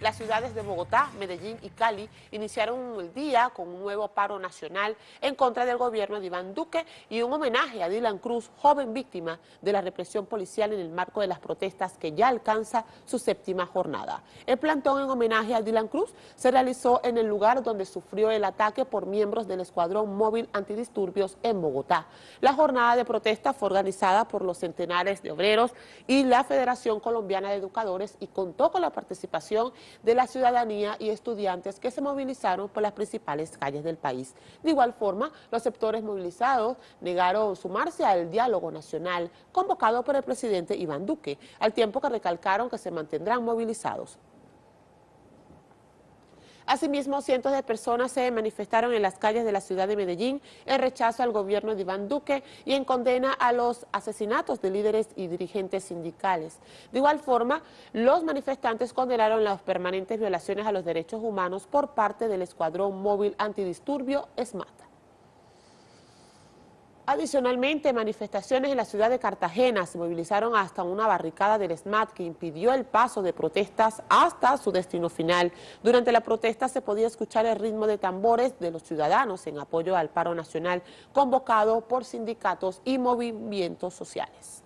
Las ciudades de Bogotá, Medellín y Cali iniciaron el día con un nuevo paro nacional en contra del gobierno de Iván Duque y un homenaje a Dylan Cruz, joven víctima de la represión policial en el marco de las protestas que ya alcanza su séptima jornada. El plantón en homenaje a Dylan Cruz se realizó en el lugar donde sufrió el ataque por miembros del Escuadrón Móvil Antidisturbios en Bogotá. La jornada de protesta fue organizada por los centenares de obreros y la Federación Colombiana de Educadores y contó con la participación de la ciudadanía y estudiantes que se movilizaron por las principales calles del país. De igual forma, los sectores movilizados negaron sumarse al diálogo nacional convocado por el presidente Iván Duque, al tiempo que recalcaron que se mantendrán movilizados. Asimismo, cientos de personas se manifestaron en las calles de la ciudad de Medellín en rechazo al gobierno de Iván Duque y en condena a los asesinatos de líderes y dirigentes sindicales. De igual forma, los manifestantes condenaron las permanentes violaciones a los derechos humanos por parte del Escuadrón Móvil Antidisturbio ESMATA. Adicionalmente, manifestaciones en la ciudad de Cartagena se movilizaron hasta una barricada del SMAT que impidió el paso de protestas hasta su destino final. Durante la protesta se podía escuchar el ritmo de tambores de los ciudadanos en apoyo al paro nacional convocado por sindicatos y movimientos sociales.